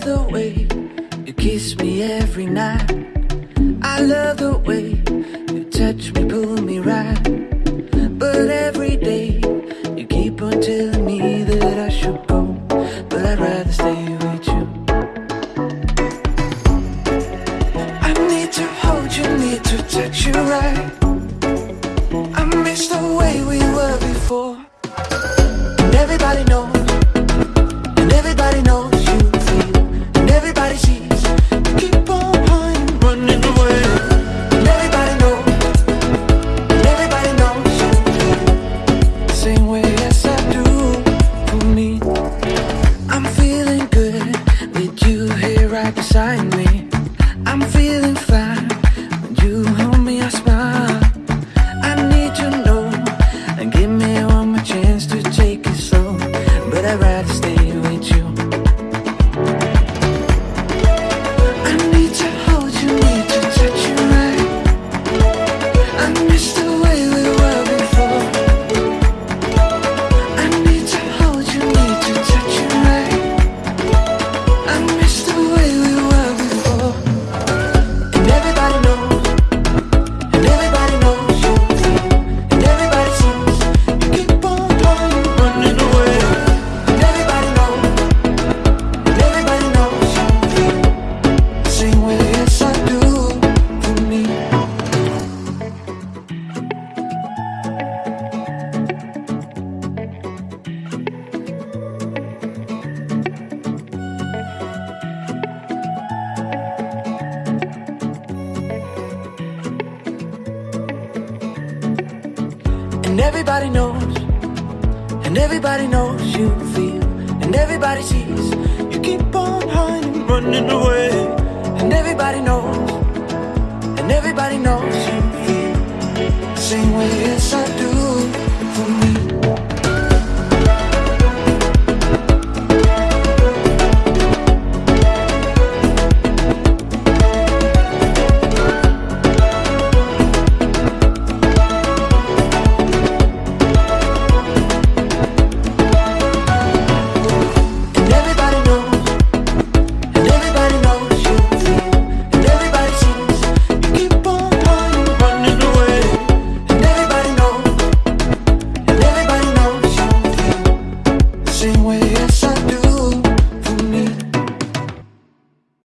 the way you kiss me every night. I love the way you touch me, pull me right. But every day you keep on telling me that I should go, but I'd rather stay with you. I need to hold you, need to touch you right. I miss the way right beside me. I'm feeling fine when you hold me, I smile. I need to know and give me one more chance to take it slow, but I'd rather stay with you. And everybody knows, and everybody knows you feel, and everybody sees you keep on hiding, running away. And everybody knows, and everybody knows you feel the same way as I do. same way.